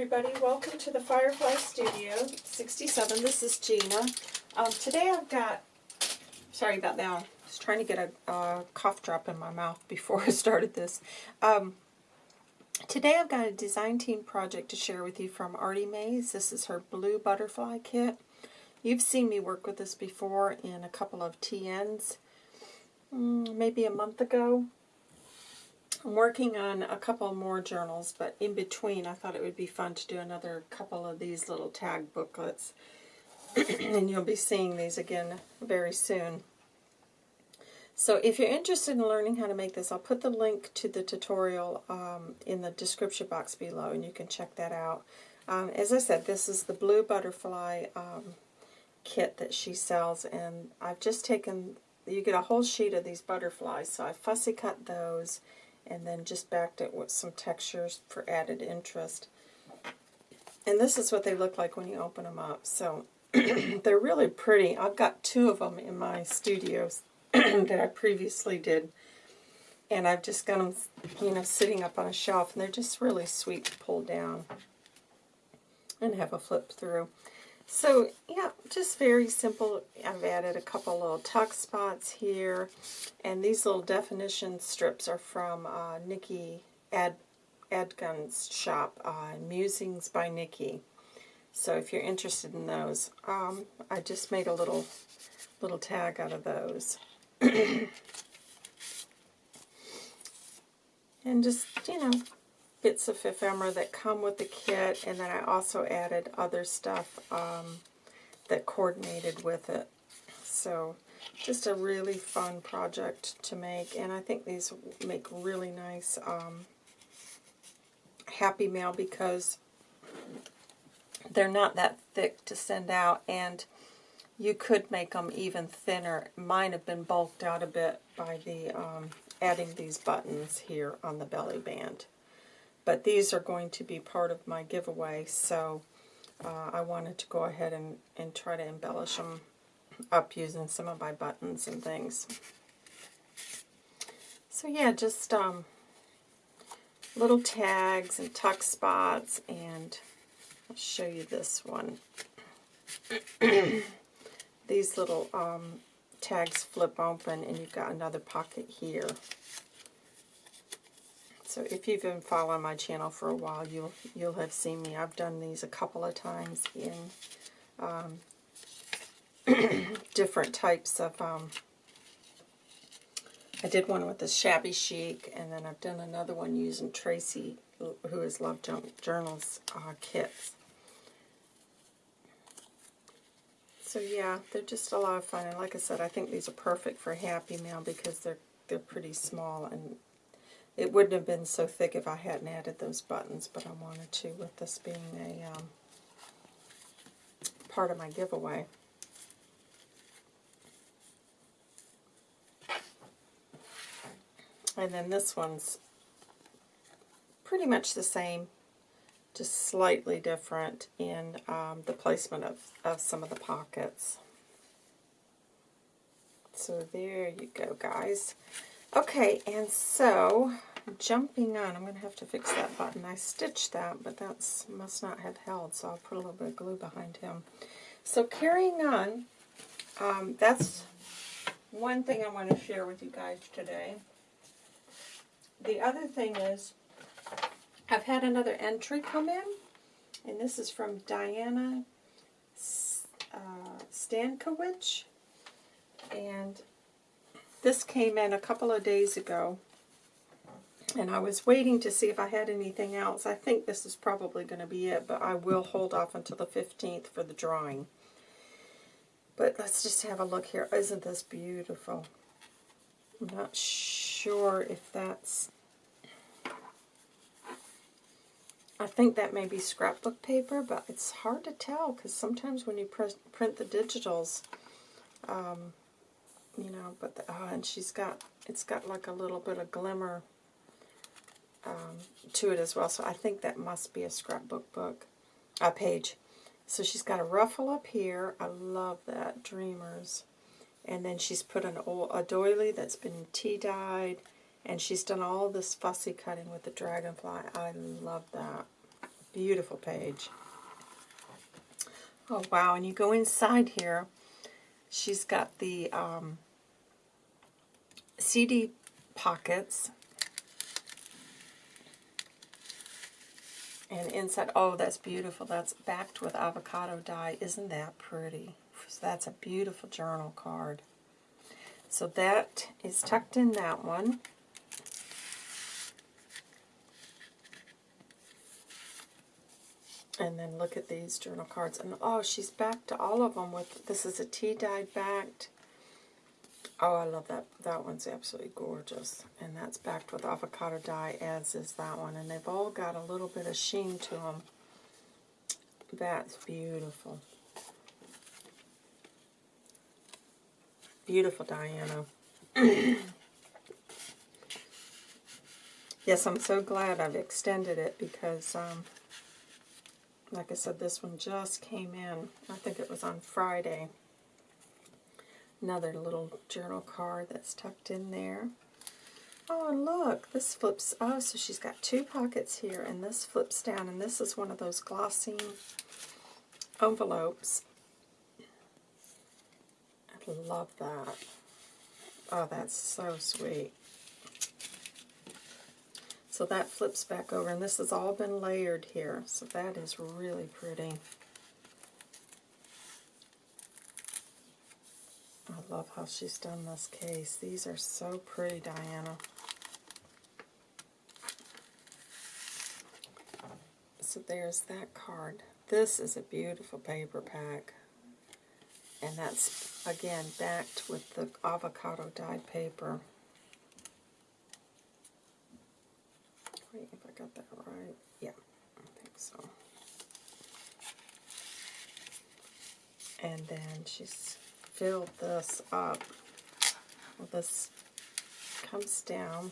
everybody. Welcome to the Firefly Studio 67. This is Gina. Um, today I've got, sorry about that, I was trying to get a, a cough drop in my mouth before I started this. Um, today I've got a design team project to share with you from Artie Mays. This is her blue butterfly kit. You've seen me work with this before in a couple of TNs, mm, maybe a month ago. I'm working on a couple more journals, but in between I thought it would be fun to do another couple of these little tag booklets. and you'll be seeing these again very soon. So if you're interested in learning how to make this, I'll put the link to the tutorial um, in the description box below, and you can check that out. Um, as I said, this is the Blue Butterfly um, kit that she sells, and I've just taken, you get a whole sheet of these butterflies, so I fussy cut those, and then just backed it with some textures for added interest. And this is what they look like when you open them up. So they're really pretty. I've got two of them in my studios that I previously did. And I've just got them, you know, sitting up on a shelf. And they're just really sweet to pull down and have a flip through. So, yeah, just very simple. I've added a couple little tuck spots here. And these little definition strips are from uh, Nikki Ad Adgun's shop, uh, Musings by Nikki. So if you're interested in those, um, I just made a little little tag out of those. and just, you know, bits of ephemera that come with the kit, and then I also added other stuff um, that coordinated with it. So just a really fun project to make, and I think these make really nice um, Happy Mail because they're not that thick to send out, and you could make them even thinner. Mine have been bulked out a bit by the um, adding these buttons here on the belly band. But these are going to be part of my giveaway, so uh, I wanted to go ahead and, and try to embellish them up using some of my buttons and things. So yeah, just um, little tags and tuck spots, and I'll show you this one. These little um, tags flip open, and you've got another pocket here. So if you've been following my channel for a while, you'll you'll have seen me. I've done these a couple of times in um, different types of. Um, I did one with the shabby chic, and then I've done another one using Tracy, who is Love Journals uh, kits. So yeah, they're just a lot of fun, and like I said, I think these are perfect for Happy Mail because they're they're pretty small and it wouldn't have been so thick if I hadn't added those buttons, but I wanted to with this being a um, part of my giveaway. And then this one's pretty much the same, just slightly different in um, the placement of, of some of the pockets. So there you go, guys. Okay, and so jumping on, I'm going to have to fix that button. I stitched that, but that must not have held, so I'll put a little bit of glue behind him. So carrying on, um, that's one thing I want to share with you guys today. The other thing is, I've had another entry come in, and this is from Diana uh, and this came in a couple of days ago, and I was waiting to see if I had anything else. I think this is probably going to be it, but I will hold off until the 15th for the drawing. But let's just have a look here. Isn't this beautiful? I'm not sure if that's... I think that may be scrapbook paper, but it's hard to tell because sometimes when you print the digitals, um, you know, but, the, oh, and she's got, it's got like a little bit of glimmer um, to it as well. So I think that must be a scrapbook book, a page. So she's got a ruffle up here. I love that, Dreamers. And then she's put an old, a doily that's been tea-dyed. And she's done all this fussy cutting with the dragonfly. I love that. Beautiful page. Oh, wow. And you go inside here. She's got the um, CD pockets. And inside, oh, that's beautiful. That's backed with avocado dye. Isn't that pretty? So that's a beautiful journal card. So that is tucked in that one. And then look at these journal cards. And oh, she's backed to all of them with, this is a tea dyed backed. Oh, I love that. That one's absolutely gorgeous. And that's backed with avocado dye, as is that one. And they've all got a little bit of sheen to them. That's beautiful. Beautiful, Diana. yes, I'm so glad I've extended it because, um, like I said, this one just came in. I think it was on Friday. Another little journal card that's tucked in there. Oh, and look, this flips. Oh, so she's got two pockets here, and this flips down, and this is one of those glossy envelopes. I love that. Oh, that's so sweet. So that flips back over, and this has all been layered here, so that is really pretty. I love how she's done this case. These are so pretty, Diana. So there's that card. This is a beautiful paper pack. And that's, again, backed with the avocado dyed paper. Wait, if I got that right. Yeah, I think so. And then she's filled this up. Well, this comes down.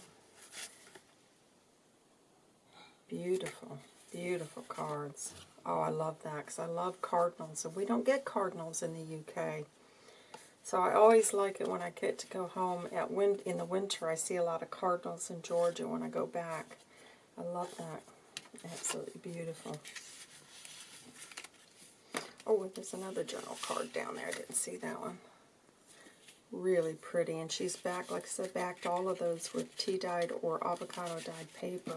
Beautiful, beautiful cards. Oh, I love that because I love cardinals. And we don't get cardinals in the UK. So I always like it when I get to go home at win in the winter. I see a lot of cardinals in Georgia when I go back. I love that. Absolutely beautiful. Oh, there's another journal card down there. I didn't see that one. Really pretty. And she's back, like I said, backed all of those with tea-dyed or avocado-dyed paper.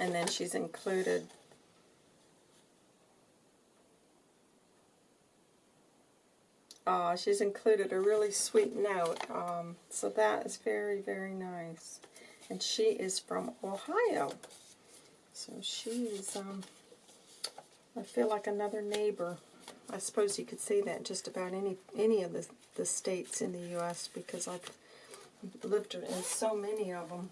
And then she's included uh, she's included a really sweet note. Um, so that is very, very nice. And she is from Ohio. So she's, um, I feel like another neighbor. I suppose you could say that just about any any of the, the states in the U.S. because I've lived in so many of them.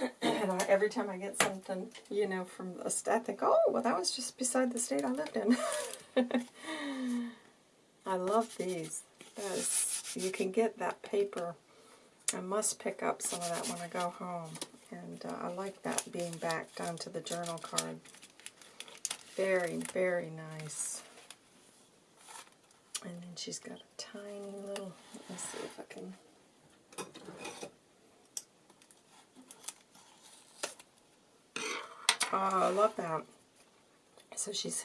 and I, every time I get something, you know, from a state, I think, oh, well, that was just beside the state I lived in. I love these. Is, you can get that paper. I must pick up some of that when I go home. And uh, I like that being backed onto the journal card. Very, very nice. And then she's got a tiny little, let's see if I can Oh, I love that. So she's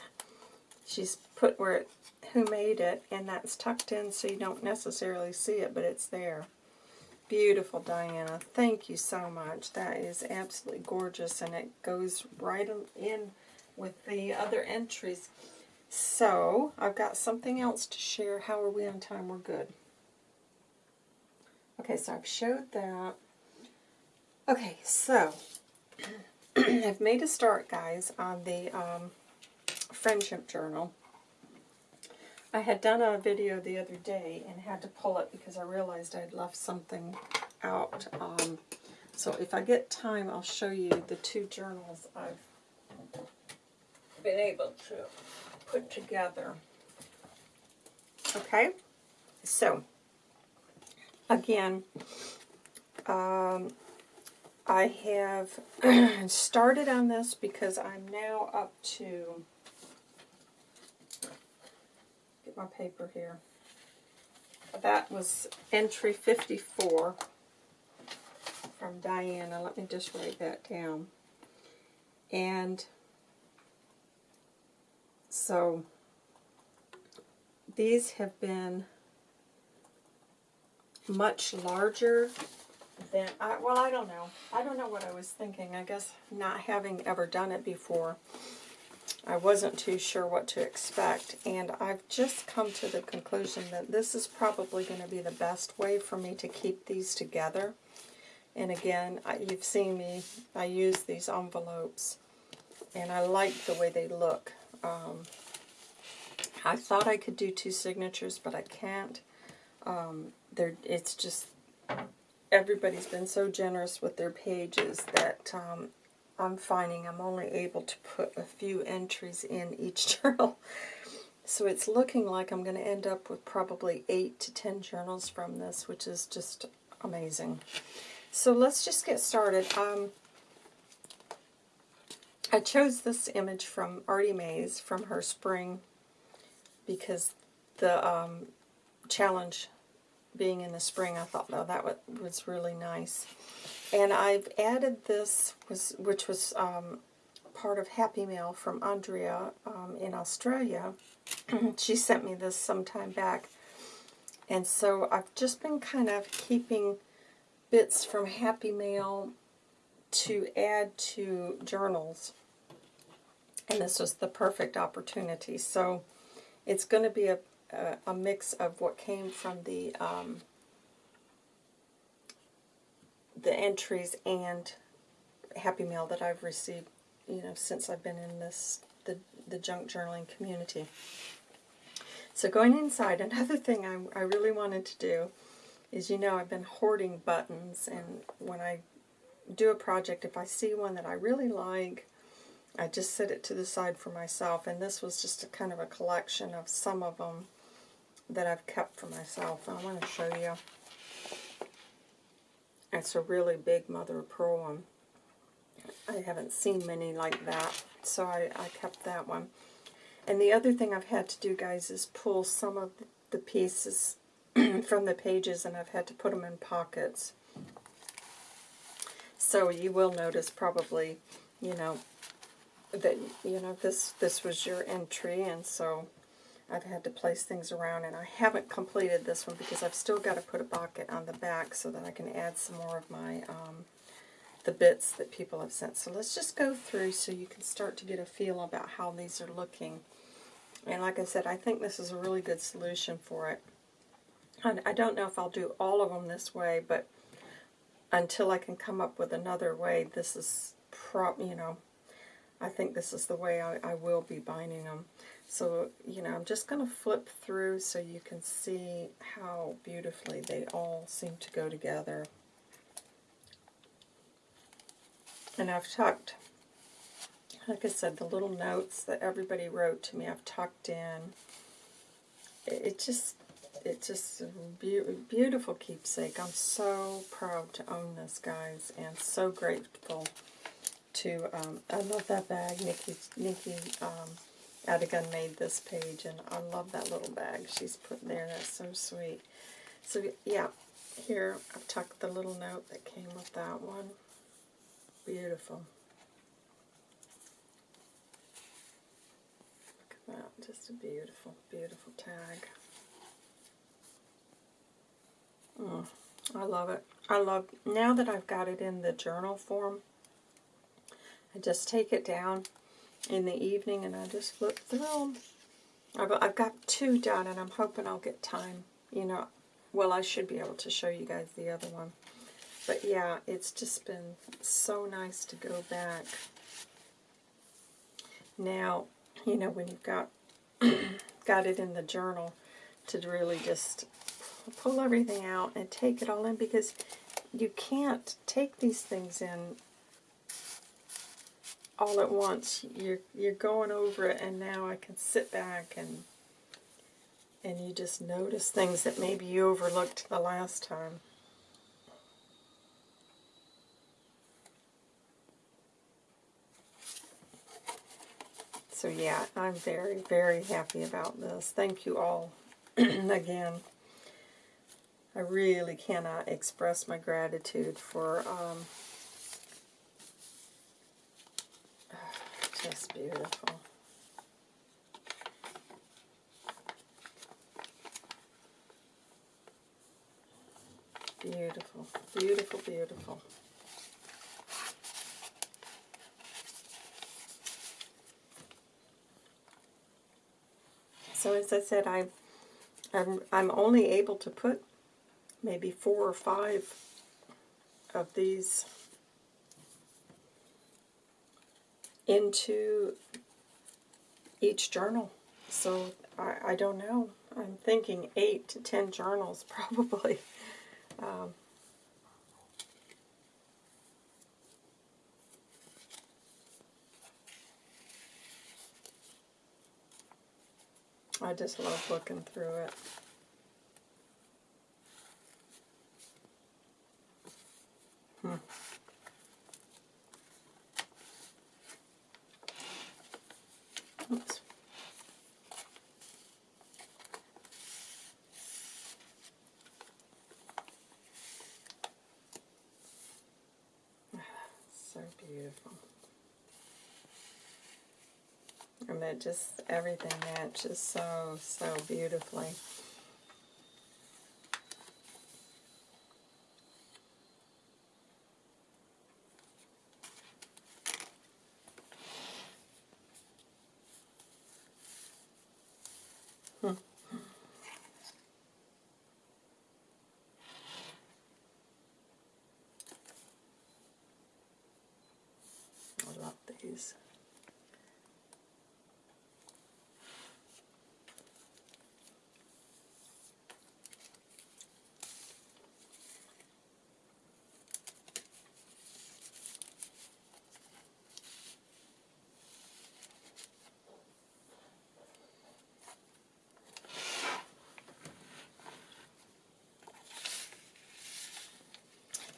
she's put where it, who made it, and that's tucked in so you don't necessarily see it, but it's there. Beautiful, Diana. Thank you so much. That is absolutely gorgeous, and it goes right in with the other entries. So, I've got something else to share. How are we on time? We're good. Okay, so I've showed that. Okay, so I've made a start, guys, on the um, Friendship Journal. I had done a video the other day and had to pull it because I realized I'd left something out. Um, so if I get time, I'll show you the two journals I've been able to put together. Okay? So, again, um, I have started on this because I'm now up to, get my paper here. that was entry 54 from Diana. Let me just write that down. And so these have been much larger than, I, well, I don't know. I don't know what I was thinking. I guess not having ever done it before, I wasn't too sure what to expect. And I've just come to the conclusion that this is probably going to be the best way for me to keep these together. And again, I, you've seen me, I use these envelopes, and I like the way they look. Um, I thought I could do two signatures, but I can't. Um, it's just, everybody's been so generous with their pages that um, I'm finding I'm only able to put a few entries in each journal. So it's looking like I'm going to end up with probably 8 to 10 journals from this, which is just amazing. So let's just get started. Um, I chose this image from Artie Mays from her spring because the um, challenge being in the spring, I thought, oh, that was really nice. And I've added this, was which was um, part of Happy Mail from Andrea um, in Australia. she sent me this some time back. And so I've just been kind of keeping bits from Happy Mail to add to journals. And this was the perfect opportunity. So it's going to be a, a, a, mix of what came from the um, the entries and Happy Mail that I've received, you know, since I've been in this the the junk journaling community. So going inside, another thing I, I really wanted to do is, you know, I've been hoarding buttons, and when I do a project, if I see one that I really like, I just set it to the side for myself, and this was just a kind of a collection of some of them that I've kept for myself. I want to show you. It's a really big mother of pearl one. I haven't seen many like that, so I, I kept that one. And the other thing I've had to do, guys, is pull some of the pieces from the pages and I've had to put them in pockets. So you will notice probably, you know, that, you know, this, this was your entry and so I've had to place things around and I haven't completed this one because I've still got to put a pocket on the back so that I can add some more of my, um, the bits that people have sent. So let's just go through so you can start to get a feel about how these are looking. And like I said, I think this is a really good solution for it. I don't know if I'll do all of them this way, but until I can come up with another way, this is, pro you know, I think this is the way I, I will be binding them. So, you know, I'm just going to flip through so you can see how beautifully they all seem to go together. And I've tucked, like I said, the little notes that everybody wrote to me, I've tucked in. It just it's just a be beautiful keepsake. I'm so proud to own this, guys, and so grateful to, um, I love that bag. Nikki, Nikki um, Adigan made this page, and I love that little bag she's put there. That's so sweet. So, yeah, here I've tucked the little note that came with that one. Beautiful. Look at that. Just a beautiful, beautiful tag. Mm, I love it. I love, now that I've got it in the journal form, I just take it down in the evening and I just flip through them. I've, got two done and I'm hoping I'll get time. You know, well, I should be able to show you guys the other one. But yeah, it's just been so nice to go back. Now, you know, when you've got got it in the journal, to really just pull everything out and take it all in because you can't take these things in all at once. You're you're going over it and now I can sit back and and you just notice things that maybe you overlooked the last time. So yeah, I'm very, very happy about this. Thank you all again. I really cannot express my gratitude for um, just beautiful. Beautiful, beautiful, beautiful. So as I said, I, I'm, I'm only able to put maybe four or five of these into each journal. So I, I don't know. I'm thinking eight to ten journals probably. Um, I just love looking through it. Hmm. Oops. So beautiful. And it just, everything matches so, so beautifully. Hmm. I love these.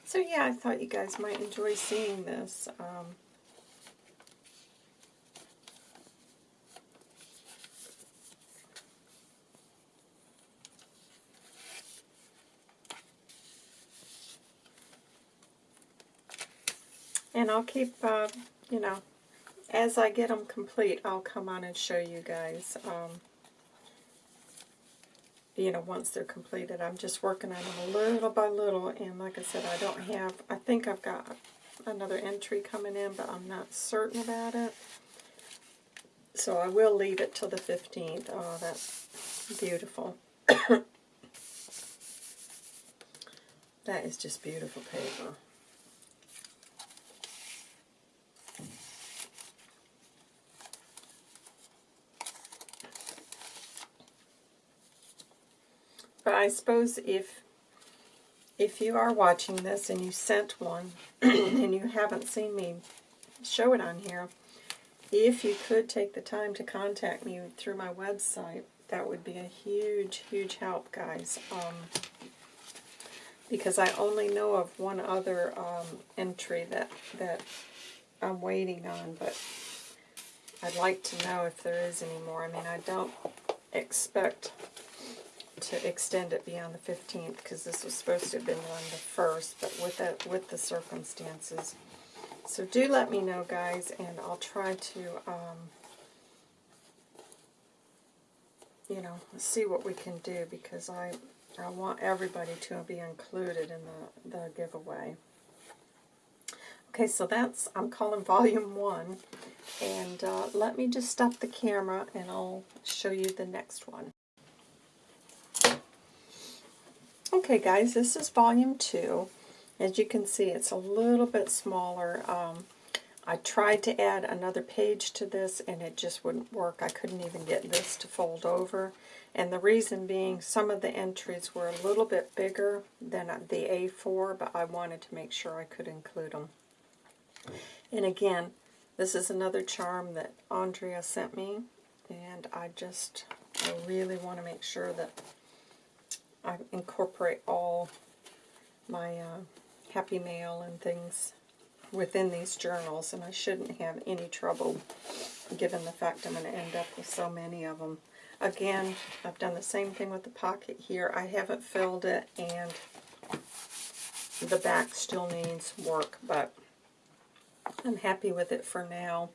So yeah, I thought you guys might enjoy seeing this. Um, and I'll keep, uh, you know, as I get them complete, I'll come on and show you guys. Um, you know, once they're completed. I'm just working on them little by little, and like I said, I don't have, I think I've got another entry coming in, but I'm not certain about it. So I will leave it till the 15th. Oh, that's beautiful. that is just beautiful paper. But I suppose if if you are watching this and you sent one and you haven't seen me show it on here, if you could take the time to contact me through my website, that would be a huge, huge help, guys. Um, because I only know of one other um, entry that, that I'm waiting on, but I'd like to know if there is any more. I mean, I don't expect to extend it beyond the 15th because this was supposed to have been on the 1st, but with, that, with the circumstances. So do let me know, guys, and I'll try to, um, you know, see what we can do because I, I want everybody to be included in the, the giveaway. Okay, so that's, I'm calling volume one. And uh, let me just stop the camera and I'll show you the next one. Okay guys, this is volume 2. As you can see, it's a little bit smaller. Um, I tried to add another page to this and it just wouldn't work. I couldn't even get this to fold over. And the reason being, some of the entries were a little bit bigger than the A4, but I wanted to make sure I could include them. And again, this is another charm that Andrea sent me, and I just, I really want to make sure that I incorporate all my uh, happy mail and things within these journals, and I shouldn't have any trouble given the fact I'm going to end up with so many of them. Again, I've done the same thing with the pocket here. I haven't filled it, and the back still needs work, but I'm happy with it for now.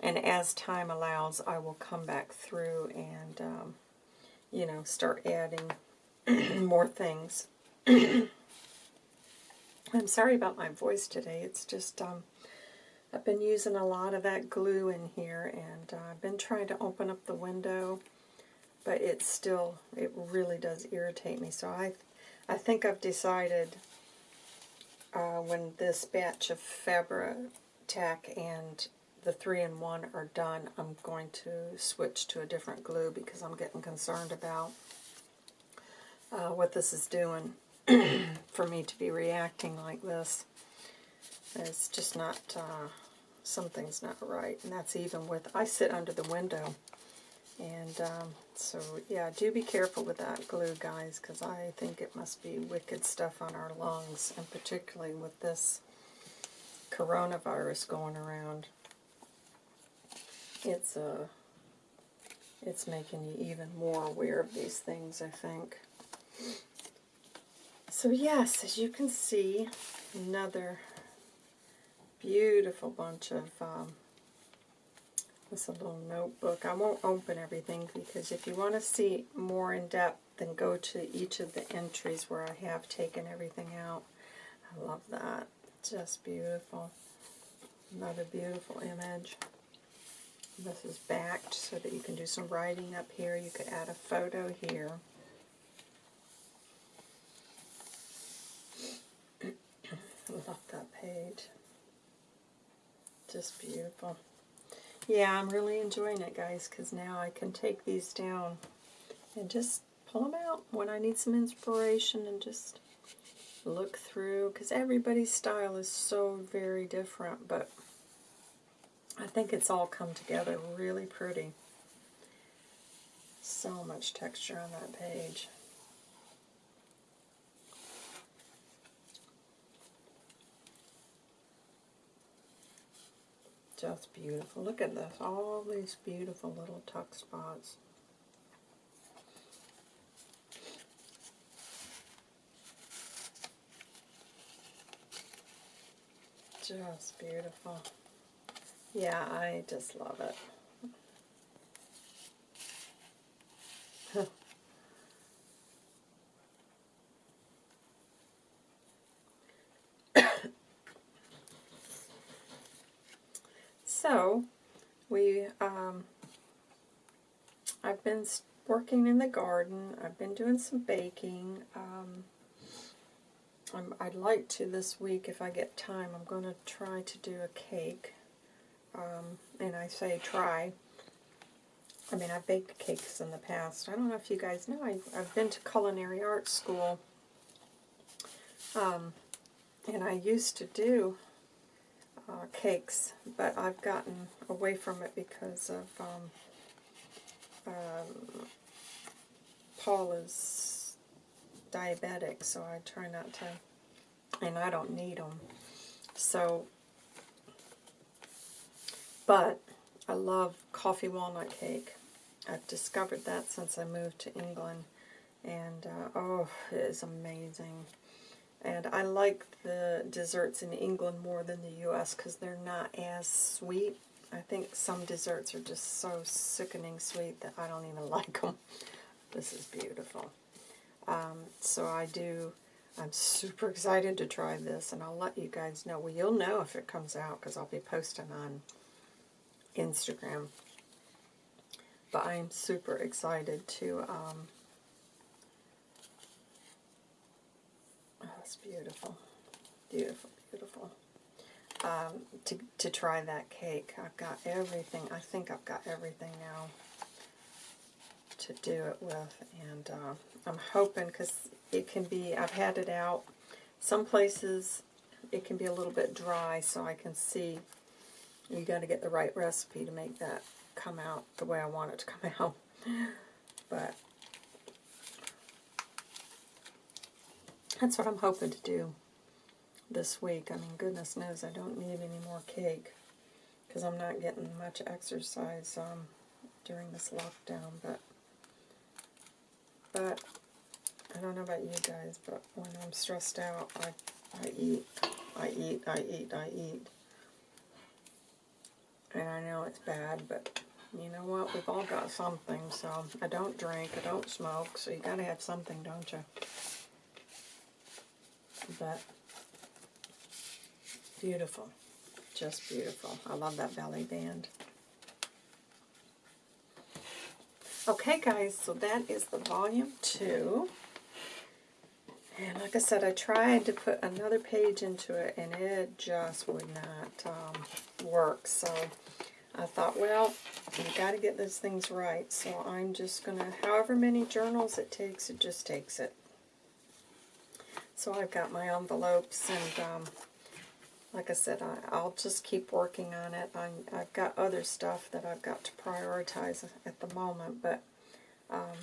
And as time allows, I will come back through and, um, you know, start adding more things. I'm sorry about my voice today. It's just, um, I've been using a lot of that glue in here, and uh, I've been trying to open up the window, but it still, it really does irritate me. So I, I think I've decided uh, when this batch of Fabri-Tac and the 3-in-1 are done, I'm going to switch to a different glue because I'm getting concerned about uh, what this is doing for me to be reacting like this. It's just not, uh, something's not right. And that's even with, I sit under the window. And um, so, yeah, do be careful with that glue, guys, because I think it must be wicked stuff on our lungs, and particularly with this coronavirus going around. It's, uh, it's making you even more aware of these things, I think. So yes, as you can see, another beautiful bunch of, um, this a little notebook. I won't open everything because if you want to see more in depth, then go to each of the entries where I have taken everything out. I love that. Just beautiful. Another beautiful image. This is backed so that you can do some writing up here. You could add a photo here. Love that page. Just beautiful. Yeah, I'm really enjoying it, guys, because now I can take these down and just pull them out when I need some inspiration and just look through, because everybody's style is so very different, but I think it's all come together really pretty. So much texture on that page. Just beautiful. Look at this. All these beautiful little tuck spots. Just beautiful. Yeah, I just love it. So, we, um, I've been working in the garden. I've been doing some baking. Um, i would like to this week, if I get time, I'm going to try to do a cake. Um, and I say try. I mean, I've baked cakes in the past. I don't know if you guys know, I, I've been to culinary arts school. Um, and I used to do uh, cakes, but I've gotten away from it because of um, um, Paul is diabetic, so I try not to, and I don't need them. So, but I love coffee walnut cake. I've discovered that since I moved to England, and uh, oh, it is amazing. And I like the desserts in England more than the U.S. because they're not as sweet. I think some desserts are just so sickening sweet that I don't even like them. This is beautiful. Um, so I do, I'm super excited to try this, and I'll let you guys know. Well, you'll know if it comes out because I'll be posting on Instagram. But I am super excited to um, That's beautiful. Beautiful, beautiful. Um, to, to try that cake. I've got everything. I think I've got everything now to do it with. And uh, I'm hoping, because it can be, I've had it out. Some places it can be a little bit dry, so I can see you got to get the right recipe to make that come out the way I want it to come out. But That's what I'm hoping to do this week. I mean, goodness knows I don't need any more cake because I'm not getting much exercise um, during this lockdown. But but I don't know about you guys, but when I'm stressed out, I, I eat, I eat, I eat, I eat. And I know it's bad, but you know what? We've all got something, so I don't drink, I don't smoke, so you gotta have something, don't you? But beautiful. Just beautiful. I love that belly band. Okay, guys, so that is the volume two. And like I said, I tried to put another page into it, and it just would not um, work. So I thought, well, you got to get those things right. So I'm just going to, however many journals it takes, it just takes it. So I've got my envelopes, and um, like I said, I, I'll just keep working on it. i I've got other stuff that I've got to prioritize at the moment, but um,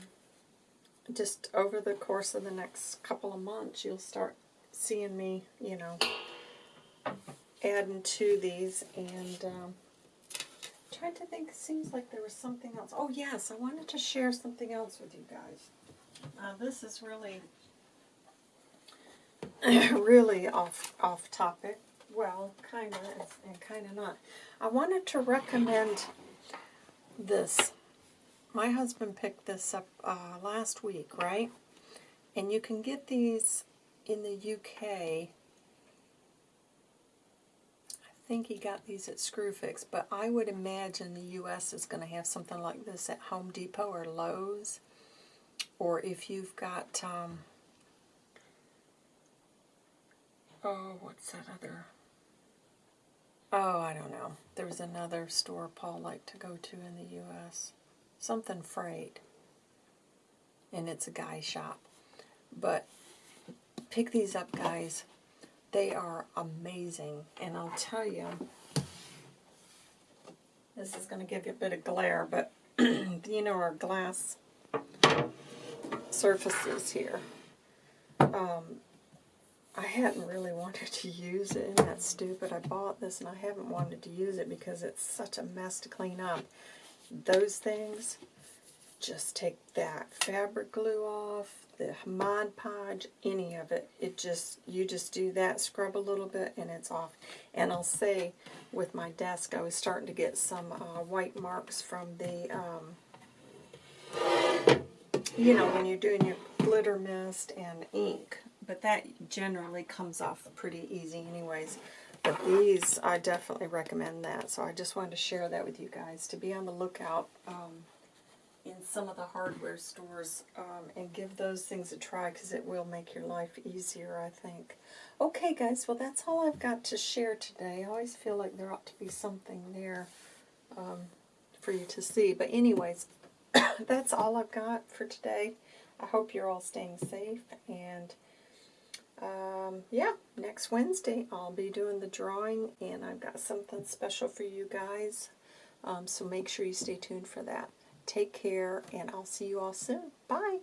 just over the course of the next couple of months, you'll start seeing me, you know, adding to these. And um, trying to think, seems like there was something else. Oh, yes, I wanted to share something else with you guys. Uh, this is really, really off off topic. Well, kind of, and kind of not. I wanted to recommend this my husband picked this up uh, last week, right? And you can get these in the UK. I think he got these at Screwfix, but I would imagine the US is going to have something like this at Home Depot or Lowe's. Or if you've got, um, oh, what's that other? Oh, I don't know. There's another store Paul liked to go to in the U.S something freight. And it's a guy shop. But pick these up, guys. They are amazing. And I'll tell you, this is going to give you a bit of glare, but you know our glass surfaces here. Um, I hadn't really wanted to use it, and that's stupid. I bought this and I haven't wanted to use it because it's such a mess to clean up those things, just take that fabric glue off, the Mod Podge, any of it. It just, you just do that, scrub a little bit, and it's off. And I'll say, with my desk, I was starting to get some uh, white marks from the, um, you know, when you're doing your glitter mist and ink. But that generally comes off pretty easy anyways. But these, I definitely recommend that. So I just wanted to share that with you guys, to be on the lookout um, in some of the hardware stores um, and give those things a try because it will make your life easier, I think. Okay, guys, well, that's all I've got to share today. I always feel like there ought to be something there um, for you to see. But anyways, that's all I've got for today. I hope you're all staying safe and um, yeah, next Wednesday I'll be doing the drawing and I've got something special for you guys. Um, so make sure you stay tuned for that. Take care and I'll see you all soon. Bye.